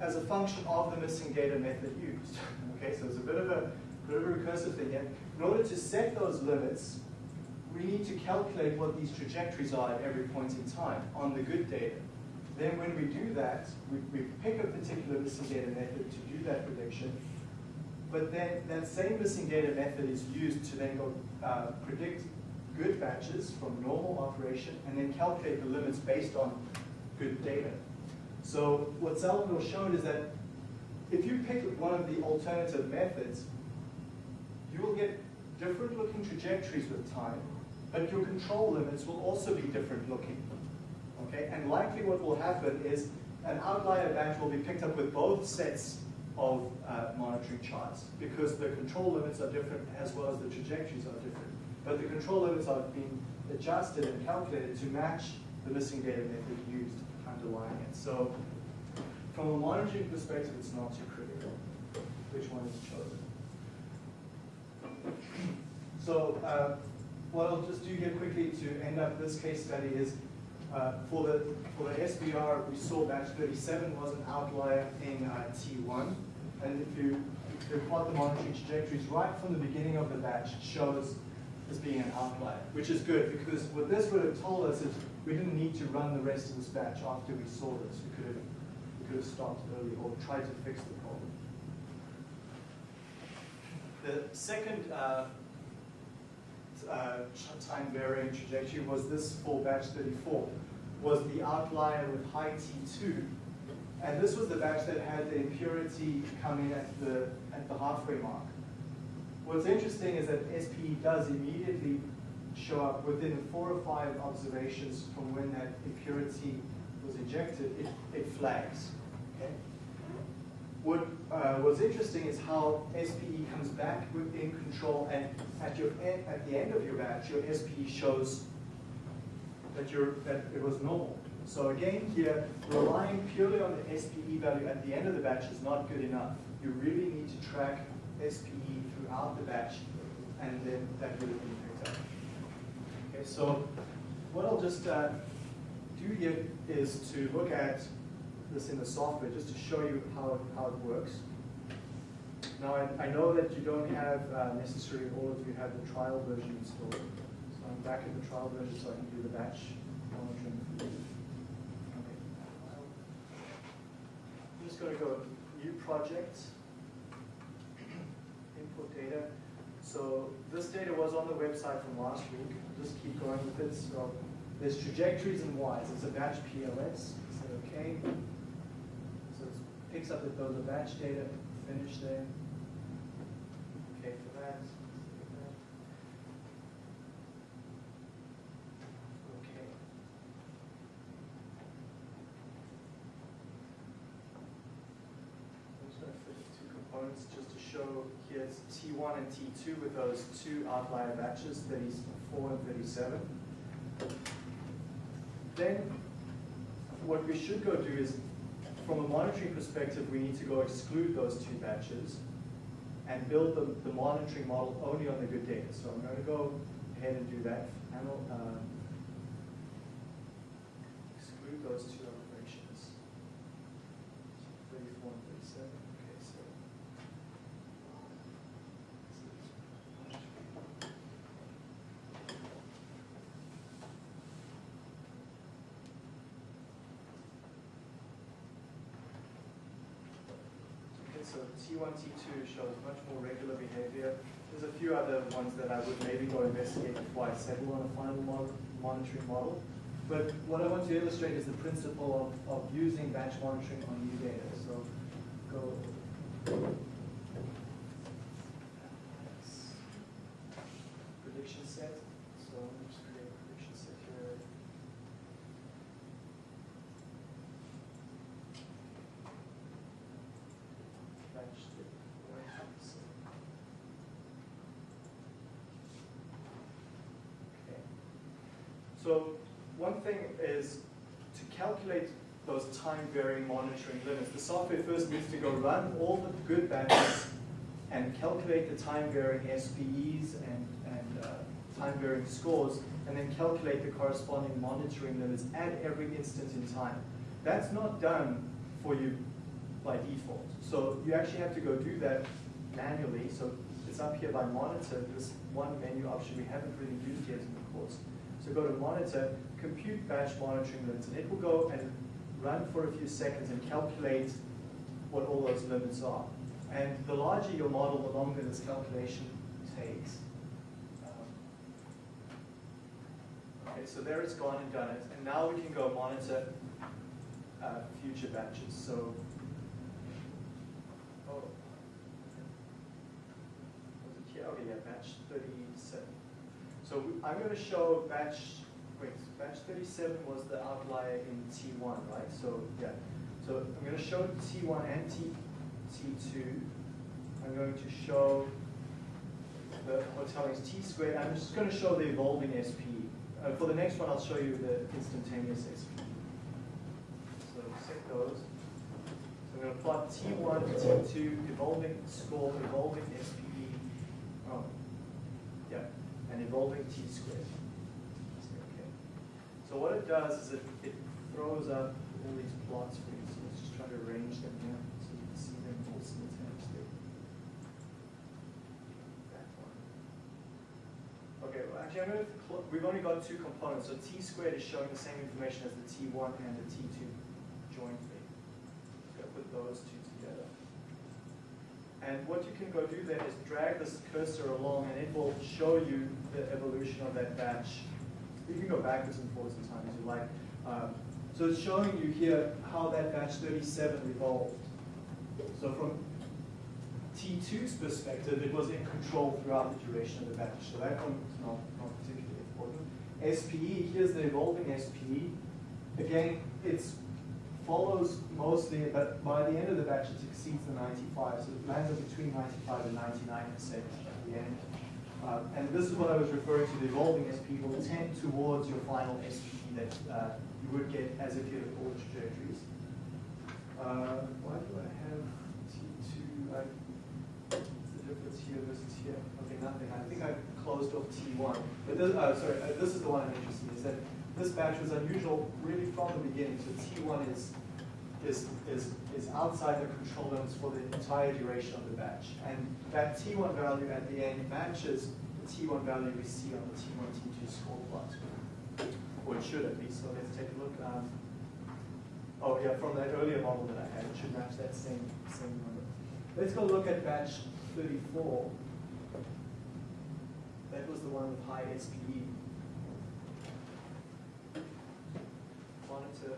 as a function of the missing data method used. okay, so it's a bit of a, bit of a recursive thing here. In order to set those limits, we need to calculate what these trajectories are at every point in time on the good data. Then when we do that, we, we pick a particular missing data method to do that prediction, but then that same missing data method is used to then go uh, predict good batches from normal operation and then calculate the limits based on good data. So what Salvador showed is that if you pick one of the alternative methods, you will get different looking trajectories with time, but your control limits will also be different looking. Okay, and likely what will happen is an outlier batch will be picked up with both sets of uh, monitoring charts because the control limits are different as well as the trajectories are different. but the control limits are being adjusted and calculated to match the missing data method used underlying it. So from a monitoring perspective, it's not too critical which one is chosen. So uh, what I'll just do here quickly to end up this case study is uh, for the for the SBR, we saw batch 37 was an outlier in uh, T1. And if you, if you plot the monitoring trajectories right from the beginning of the batch, it shows as being an outlier, which is good because what this would have told us is we didn't need to run the rest of this batch after we saw this. We could have, we could have stopped early or tried to fix the problem. The second uh, uh, time varying trajectory was this for batch 34, was the outlier with high T2. And this was the batch that had the impurity come in at the, at the halfway mark. What's interesting is that SPE does immediately show up within four or five observations from when that impurity was injected, it, it flags. Okay? What uh, was interesting is how SPE comes back within control and at, your at the end of your batch, your SPE shows that, you're, that it was normal. So again here, relying purely on the SPE value at the end of the batch is not good enough. You really need to track SPE throughout the batch and then that will be picked up. Okay, so what I'll just uh, do here is to look at this in the software just to show you how, how it works. Now I, I know that you don't have uh, necessarily all of you have the trial version installed. So I'm back in the trial version so I can do the batch monitoring. Okay. I'm just going to go new project, input data. So this data was on the website from last week. I'll just keep going with it. So there's trajectories and Ys. It's a batch PLS. Say okay. So it picks up that those are batch data. Finish there. Okay. I'm just to components just to show here's T1 and T2 with those two outlier batches, 34 and 37. Then what we should go do is, from a monitoring perspective, we need to go exclude those two batches and build the, the monitoring model only on the good data. So I'm going to go ahead and do that. Uh, exclude those two operations. 34 and 37. Okay, so. Okay, so T1, T2 shows much more regular behavior. There's a few other ones that I would maybe go investigate before I settle on a final mon monitoring model. But what I want to illustrate is the principle of, of using batch monitoring on new data. So go prediction set. So let me just create a prediction set here. Batch data. Okay. So one thing is to calculate those time varying monitoring limits. The software first needs to go run all the good batches and calculate the time varying SPEs and, and uh, time varying scores, and then calculate the corresponding monitoring limits at every instant in time. That's not done for you by default. So you actually have to go do that manually. So it's up here by monitor, this one menu option we haven't really used yet. So go to monitor, compute batch monitoring limits, and it will go and run for a few seconds and calculate what all those limits are. And the larger your model, the longer this calculation takes. Um, Okay, so there it's gone and done it. And now we can go monitor uh, future batches. So, oh, was it here? Okay, yeah, batch 37. So I'm going to show batch, wait, batch 37 was the outlier in T1, right? So, yeah. So I'm going to show T1 and T, T2. I'm going to show the Hotelling's t squared. I'm just going to show the evolving SP. Uh, for the next one, I'll show you the instantaneous SP. So set those. So I'm going to plot T1, T2, evolving score, evolving SPE. And evolving T squared. Okay. So what it does is it, it throws up all these plots for you. So let's just try to arrange them here so you can see them all simultaneously. That one. Okay, well, actually, I'm going to, we've only got two components. So t squared is showing the same information as the t1 and the t2 jointly. So put those two. And what you can go do then is drag this cursor along and it will show you the evolution of that batch. You can go backwards and forwards in time as you like. Um, so it's showing you here how that batch 37 evolved. So from T2's perspective, it was in control throughout the duration of the batch. So that one is not, not particularly important. SPE, here's the evolving SPE. Again, it follows mostly, but by the end of the batch, it exceeds the 95. So it lands up between 95 and 99% at the end. Uh, and this is what I was referring to, the evolving SP will tend towards your final SPE that uh, you would get as if you had all the trajectories. Uh, why do I have T2? I, the difference here versus here? Okay, nothing. I think I closed off T1. But this, uh, sorry, uh, this is the one I'm interested in, is that this batch was unusual really from the beginning. So T1 is is, is, is outside the control limits for the entire duration of the batch. And that T1 value at the end matches the T1 value we see on the T1, T2 score plot. Or it should at least, so let's take a look. Um, oh yeah, from that earlier model that I had, it should match that same, same number. Let's go look at batch 34. That was the one with high SPE. Monitor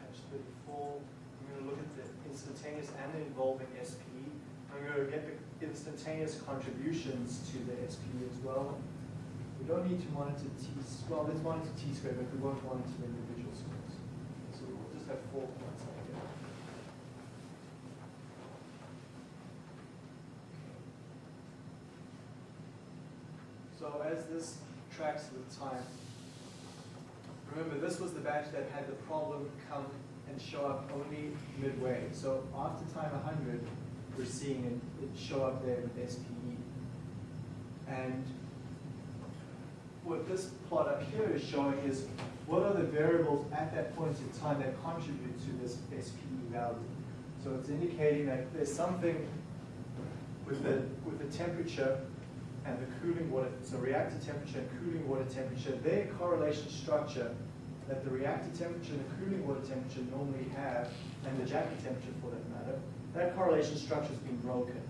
batch 34. I'm going to look at the instantaneous and the evolving SPE. I'm going to get the instantaneous contributions to the SPE as well. We don't need to monitor T, well, let's monitor T squared, but we won't monitor individual scores. So we'll just have four points like that. So as this tracks the time, remember this was the batch that had the problem come and show up only midway. So after time 100, we're seeing it, it show up there with SPE. And what this plot up here is showing is what are the variables at that point in time that contribute to this SPE value. So it's indicating that there's something with the, with the temperature and the cooling water, so reactor temperature and cooling water temperature, their correlation structure that the reactor temperature and the cooling water temperature normally have, and the jacket temperature for that matter, that correlation structure has been broken.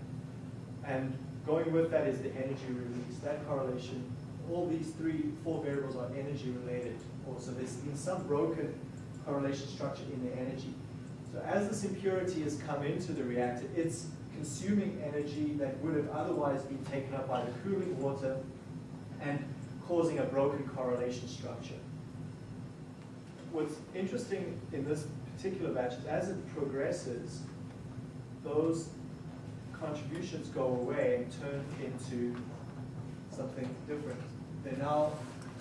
And going with that is the energy release. That correlation, all these three, four variables are energy related. Also, there's been some broken correlation structure in the energy. So as this impurity has come into the reactor, it's consuming energy that would have otherwise been taken up by the cooling water and causing a broken correlation structure. What's interesting in this particular batch is as it progresses, those contributions go away and turn into something different. They're now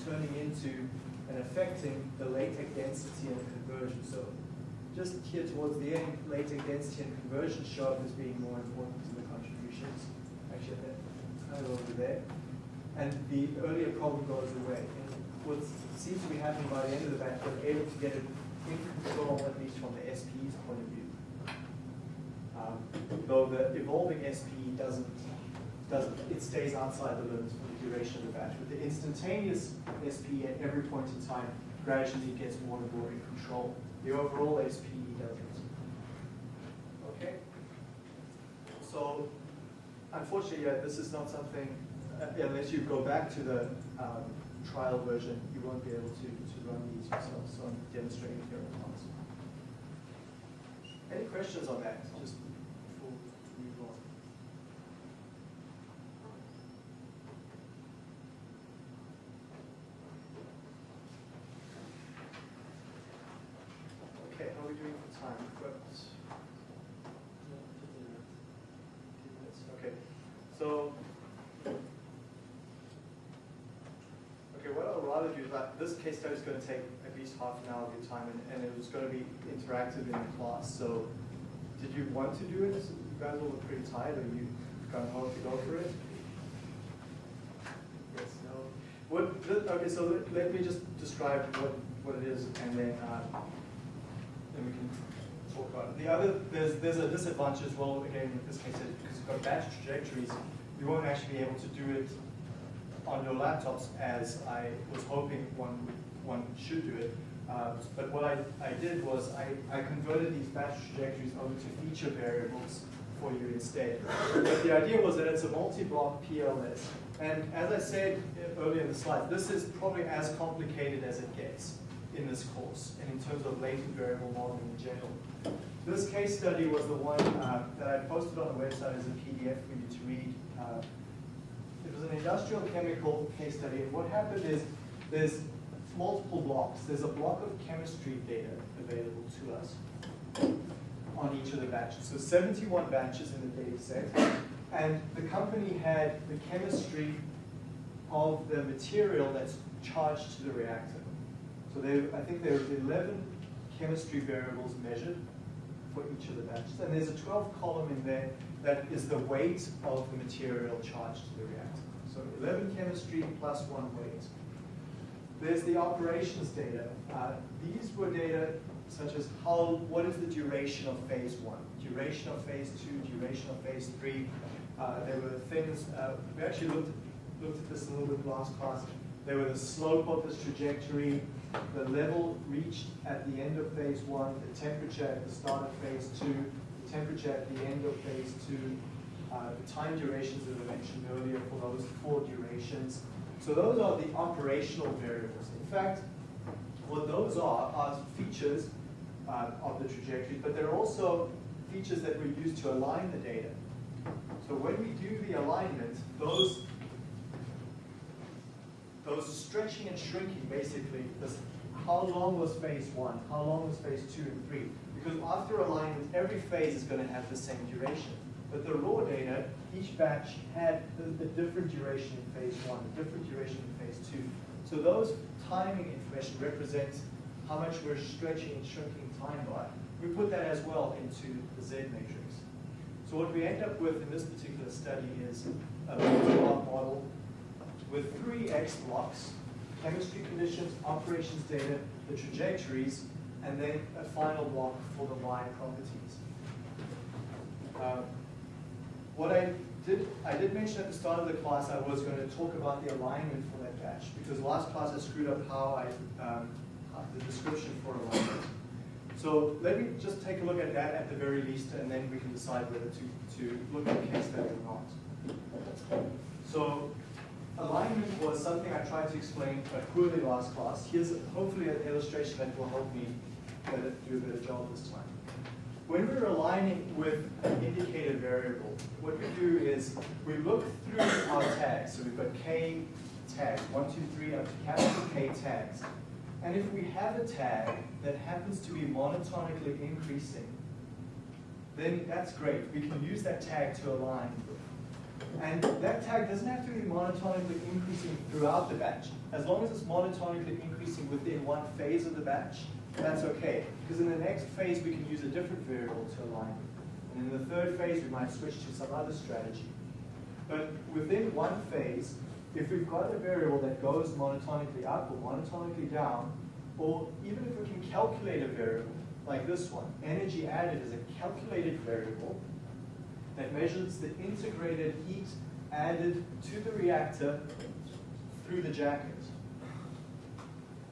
turning into and affecting the latex density and conversion. So just here towards the end, latex density and conversion show up as being more important to the contributions. Actually, that kind of over there. And the earlier problem goes away. And what seems to be happening by the end of the batch, we're able to get it in control, at least from the SP's point of view. Um, though the evolving SP doesn't, doesn't, it stays outside the limits for the duration of the batch. But the instantaneous SP at every point in time gradually gets more and more in control. The overall SPE doesn't. Okay? So, unfortunately, yeah, this is not something, uh, unless you go back to the um, trial version, you won't be able to, to run these yourself. So I'm demonstrating here on class. Any questions on that? Just before we move on. Time? Got minutes. Okay, so okay, what I'll rather do is that this case study is going to take at least half an hour of your time, and, and it was going to be interactive in the class. So, did you want to do it? You guys all look pretty tired. Are you going home to go for it? Yes, no. What, okay, so let, let me just describe what, what it is, and then, uh, we can talk about it. The other, there's, there's a disadvantage as well, again, in this case, because you've got batch trajectories, you won't actually be able to do it on your laptops as I was hoping one, one should do it. Uh, But what I, I did was I, I converted these batch trajectories over to feature variables for you instead. But the idea was that it's a multi-block PLS. And as I said earlier in the slide, this is probably as complicated as it gets in this course, and in terms of latent variable modeling in general. This case study was the one uh, that I posted on the website as a PDF for you to read. Uh, it was an industrial chemical case study, and what happened is there's multiple blocks. There's a block of chemistry data available to us on each of the batches. So 71 batches in the data set, and the company had the chemistry of the material that's charged to the reactor. So there, I think there are 11 chemistry variables measured for each of the batches. And there's a 12 column in there that is the weight of the material charged to the reactor. So 11 chemistry plus one weight. There's the operations data. Uh, these were data such as how, what is the duration of phase one, duration of phase two, duration of phase three. Uh, there were things, uh, we actually looked, looked at this a little bit last class. There were the slope of this trajectory, the level reached at the end of phase one, the temperature at the start of phase two, the temperature at the end of phase two, uh, the time durations that I mentioned earlier for those four durations. So those are the operational variables. In fact, what those are are features uh, of the trajectory, but they're also features that we use to align the data. So when we do the alignment, those those stretching and shrinking basically, this, how long was phase one, how long was phase two and three? Because after alignment, every phase is going to have the same duration. But the raw data, each batch had a, different duration in phase one, a different duration in phase two. So those timing information represents how much we're stretching and shrinking time by. We put that as well into the Z matrix. So what we end up with in this particular study is a model with three X blocks, chemistry conditions, operations data, the trajectories, and then a final block for the Y properties. Uh, what I did, I did mention at the start of the class I was going to talk about the alignment for that batch, because last class I screwed up how I, um, the description for alignment. So let me just take a look at that at the very least, and then we can decide whether to, to look at the case study or not. So alignment was something I tried to explain poorly last class. Here's hopefully an illustration that will help me better, do a better job this time. When we're aligning with an indicator variable, what we do is we look through our tags. So we've got K tags, one, two, three, up to capital K tags. And if we have a tag that happens to be monotonically increasing, then that's great. We can use that tag to align. And that tag doesn't have to be monotonically increasing throughout the batch. As long as it's monotonically increasing within one phase of the batch, that's okay. Because in the next phase, we can use a different variable to align. And in the third phase, we might switch to some other strategy. But within one phase, if we've got a variable that goes monotonically up or monotonically down, or even if we can calculate a variable, like this one, energy added is a calculated variable that measures the integrated heat added to the reactor through the jacket.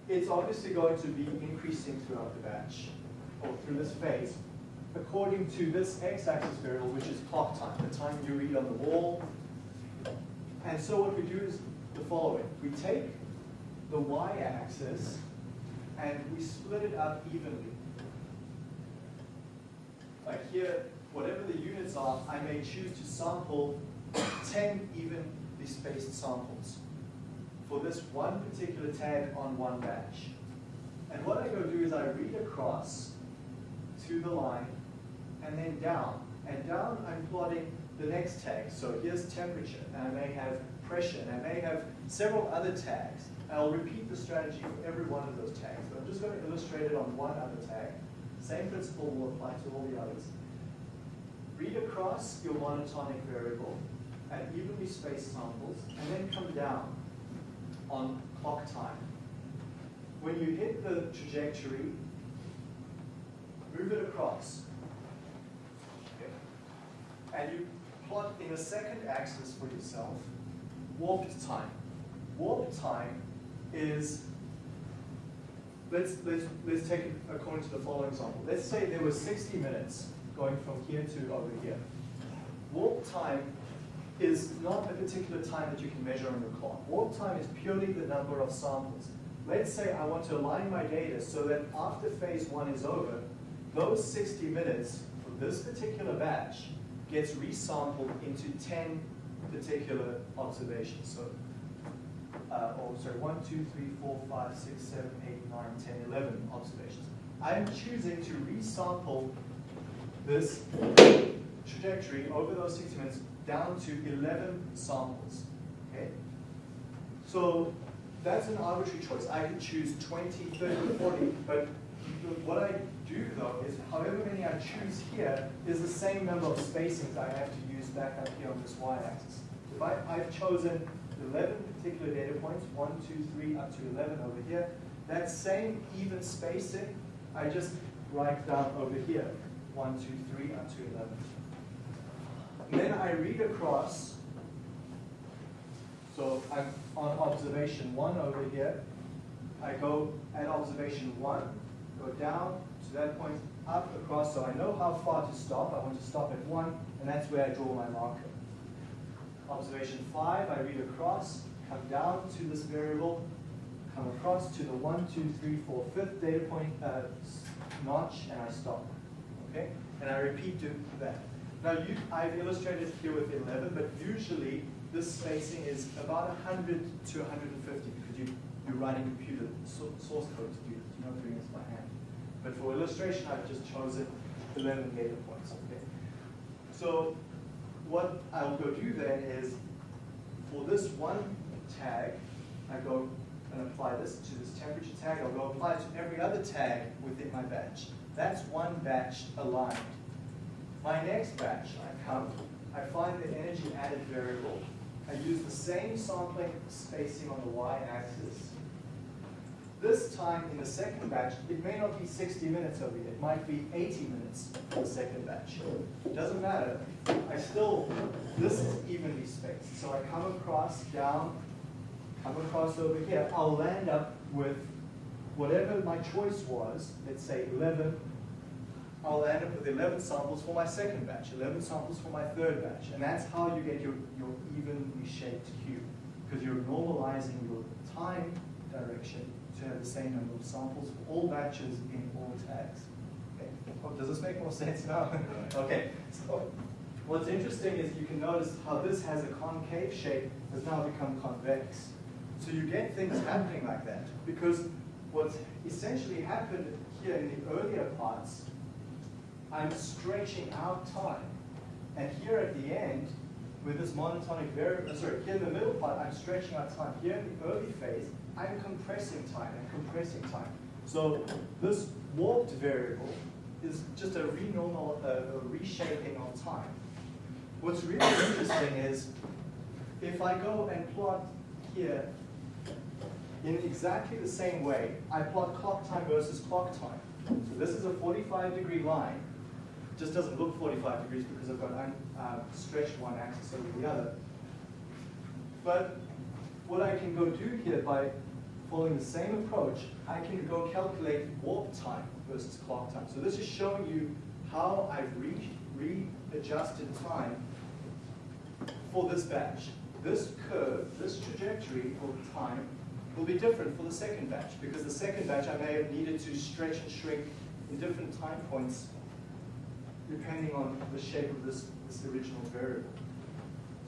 It's obviously going to be increasing throughout the batch, or through this phase, according to this x-axis variable, which is clock time, the time you read on the wall. And so what we do is the following. We take the y-axis and we split it up evenly. Like here, whatever the units are, I may choose to sample 10 evenly spaced samples for this one particular tag on one batch. And what I go do is I read across to the line and then down And down, I'm plotting the next tag. So here's temperature, and I may have pressure, and I may have several other tags. I'll repeat the strategy for every one of those tags. But I'm just going to illustrate it on one other tag. Same principle will apply to all the others. Read across your monotonic variable at evenly spaced samples, and then come down on clock time. When you hit the trajectory, move it across. Okay. And you plot in a second axis for yourself warped time. Warp time is, let's, let's, let's take it according to the following example. Let's say there was 60 minutes going from here to over here. Warp time is not a particular time that you can measure on your clock. Warp time is purely the number of samples. Let's say I want to align my data so that after phase one is over, those 60 minutes for this particular batch gets resampled into 10 particular observations. So, uh, oh, sorry, 1, 2, 3, 4, 5, 6, 7, 8, 9, 10, 11 observations. I'm choosing to resample this trajectory over those 60 minutes down to 11 samples. Okay? So that's an arbitrary choice. I could choose 20, 30, 40, but what I do though is however many I choose here is the same number of spacings I have to use back up here on this y-axis. If I, I've chosen 11 particular data points, 1, 2, 3, up to 11 over here, that same even spacing, I just write down over here, 1, 2, 3, up to 11. And then I read across, so I'm on observation 1 over here, I go at observation 1, go down to that point, up, across, so I know how far to stop. I want to stop at 1, and that's where I draw my marker. Observation 5, I read across, come down to this variable, come across to the 1, 2, 3, 4, 5th data point uh, notch, and I stop. Okay? And I repeat that. Now, you, I've illustrated here with 11, but usually this spacing is about 100 to 150 because you, you're writing computer source code to do this. You're not doing this by hand. But for illustration, I've just chosen 11 data points. Okay. So what I'll go do then is, for this one tag, I go and apply this to this temperature tag. I'll go apply it to every other tag within my batch. That's one batch aligned. My next batch, I come, I find the energy added variable. I use the same sampling spacing on the y-axis. This time in the second batch, it may not be 60 minutes over here. It might be 80 minutes for the second batch. It doesn't matter. I still, this is evenly spaced. So I come across, down, come across over here. I'll land up with whatever my choice was, let's say 11 I'll end up with 11 samples for my second batch, 11 samples for my third batch. And that's how you get your, your evenly shaped cube, because you're normalizing your time direction to have the same number of samples for all batches in all tags. Okay. Oh, does this make more sense now? okay. So what's interesting is you can notice how this has a concave shape has now become convex. So you get things happening like that, because what's essentially happened here in the earlier parts I'm stretching out time. And here at the end, with this monotonic variable, uh, sorry, here in the middle part, I'm stretching out time. Here in the early phase, I'm compressing time and compressing time. So this warped variable is just a renormal, uh, a reshaping of time. What's really interesting is if I go and plot here in exactly the same way, I plot clock time versus clock time. So this is a 45 degree line just doesn't look 45 degrees because I've got uh, stretched one axis over the other. But what I can go do here by following the same approach, I can go calculate warp time versus clock time. So this is showing you how I've re readjusted time for this batch. This curve, this trajectory for time will be different for the second batch because the second batch I may have needed to stretch and shrink in different time points depending on the shape of this, this original variable.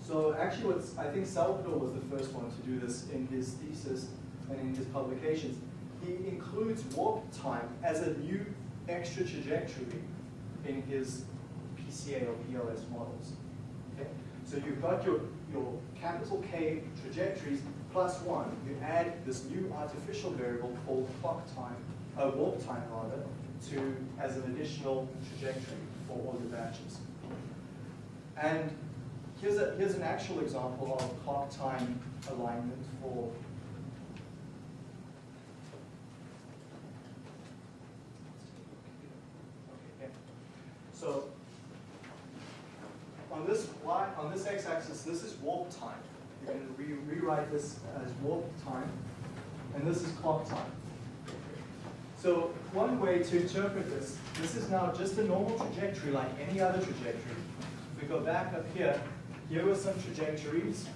So actually what's, I think Salvador was the first one to do this in his thesis and in his publications. He includes warp time as a new extra trajectory in his PCA or PLS models. Okay? So you've got your, your capital K trajectories plus one. You add this new artificial variable called clock time, uh, warp time rather, to as an additional trajectory for all your batches. And here's, a, here's an actual example of clock time alignment for. So on this y, on this x-axis, this is warp time. You can re rewrite this as warp time, and this is clock time. So one way to interpret this, this is now just a normal trajectory like any other trajectory. If we go back up here, here were some trajectories.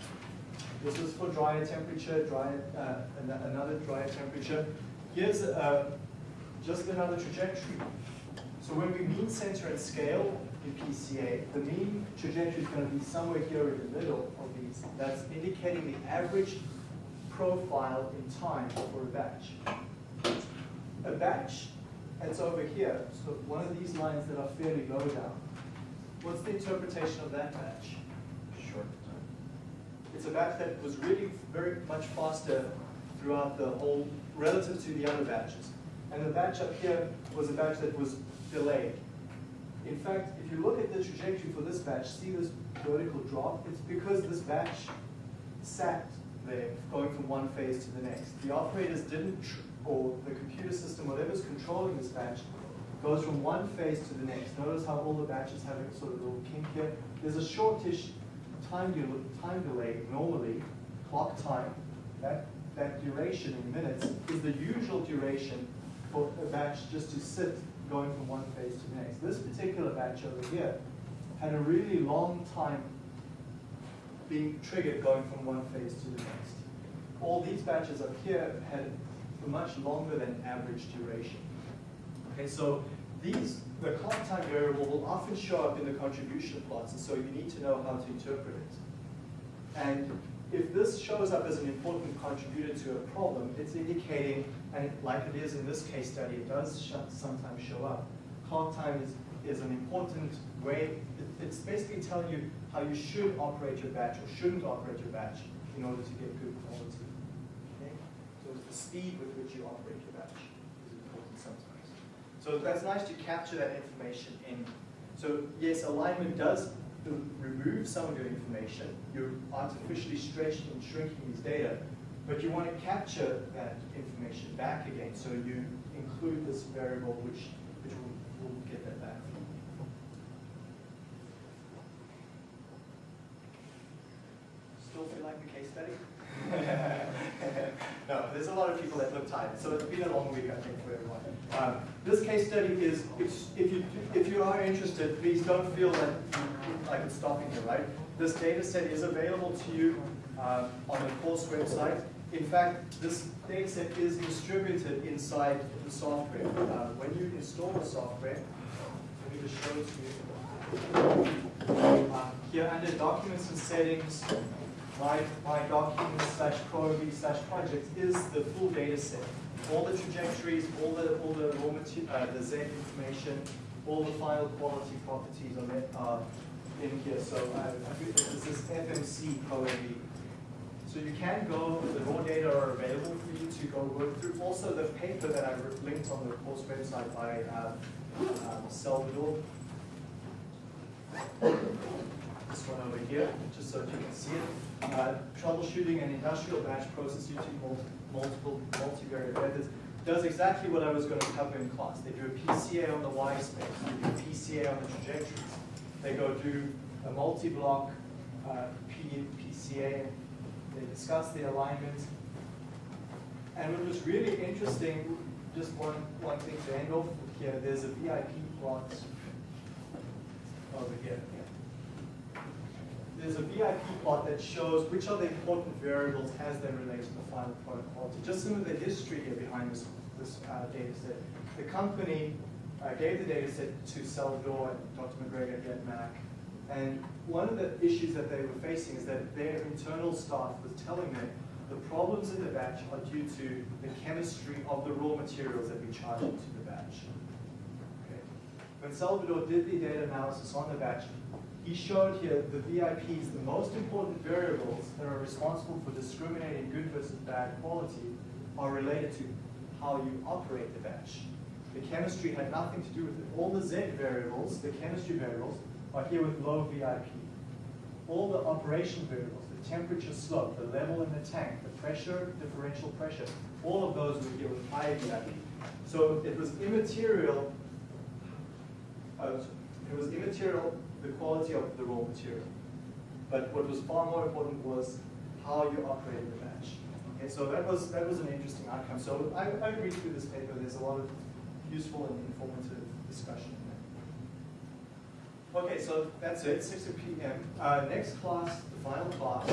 This was for drier temperature, drier, uh, another drier temperature. Here's uh, just another trajectory. So when we mean center and scale in PCA, the mean trajectory is going to be somewhere here in the middle these. That's indicating the average profile in time for a batch. A batch that's over here, so one of these lines that are fairly low down, what's the interpretation of that batch?
Short
It's a batch that was really very much faster throughout the whole, relative to the other batches. And the batch up here was a batch that was delayed. In fact, if you look at the trajectory for this batch, see this vertical drop? It's because this batch sat there, going from one phase to the next. The operators didn't, or the computer system, whatever's controlling this batch, goes from one phase to the next. Notice how all the batches have a sort of little kink here. There's a shortish time, del- time delay normally, clock time. That, that duration in minutes is the usual duration for a batch just to sit going from one phase to the next. This particular batch over here had a really long time being triggered going from one phase to the next. All these batches up here had a much longer than average duration. Okay, so these, the clock time variable will often show up in the contribution plots, and so you need to know how to interpret it. And if this shows up as an important contributor to a problem, it's indicating, and like it is in this case study, it does sometimes show up. Clock time is, is an important way, it- it's basically telling you how you should operate your batch or shouldn't operate your batch in order to get good quality. Okay? So it's the speed with which you operate your batch is important sometimes. So that's nice to capture that information in. So yes, alignment does remove some of your information. You're artificially stretching and shrinking these data, but you want to capture that information back again. So you include this variable which, will get that back. Still feel like the case study? no, there's a lot of people that look tired, so it's been a long week, I think, for everyone. Um, this case study is, it's, if you if you are interested, please don't feel that like it's stopping you, right? This data set is available to you um, on the course website. In fact, this data set is distributed inside the software. Uh, when you install the software, let me just show it to you. Uh, here under documents and settings, my, my documents slash ProMV slash projects is the full data set. All the trajectories, all the, all the raw material, uh, the Z information, all the final quality properties are, in here. So uh, this is FMC ProMV. So you can go, the raw data are available for you to go work through. Also the paper that I linked on the course website by uh, um, Salvador. This one over here, just so you can see it. Uh, troubleshooting an industrial batch process using mul- multiple multivariate methods does exactly what I was going to cover in class. They do a PCA on the Y space, they do a PCA on the trajectories. They go do a multi-block uh, PCA, discuss the alignment. And what was really interesting, just one, one thing to end off with here, there's a VIP plot over here. There's a VIP plot that shows which are the important variables as they relate to the final product quality. Just some of the history here behind this, this uh, data set. The company uh, gave the data set to Salvador and Dr. MacGregor at Mac. And one of the issues that they were facing is that their internal staff was telling them the problems in the batch are due to the chemistry of the raw materials that we charge into the batch. Okay. when Salvador did the data analysis on the batch, he showed here the VIPs, the most important variables that are responsible for discriminating good versus bad quality are related to how you operate the batch. The chemistry had nothing to do with it. All the Z variables, the chemistry variables, are here with low VIP. All the operation variables, the temperature slope, the level in the tank, the pressure, differential pressure, all of those were here with high VIP. So it was immaterial, uh, it was immaterial the quality of the raw material. But what was far more important was how you operated the batch. Okay, so that was that was an interesting outcome. So I, I read through this paper. There's a lot of useful and informative discussion. Okay, so that's it. 6 p.m. Uh, next class, the final class.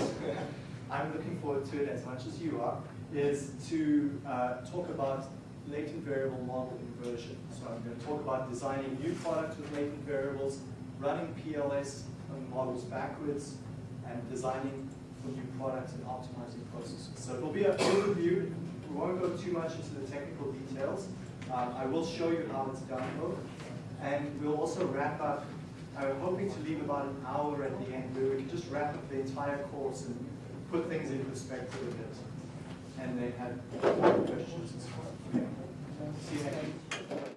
I'm looking forward to it as much as you are. Is to uh, talk about latent variable model inversion. So I'm going to talk about designing new products with latent variables, running PLS models backwards, and designing for new products and optimizing processes. So it'll be an overview. We won't go too much into the technical details. Um, I will show you how it's done though. And we'll also wrap up, I'm hoping to leave about an hour at the end where we can just wrap up the entire course and put things in perspective a bit. And then have questions on. Okay. See you next week.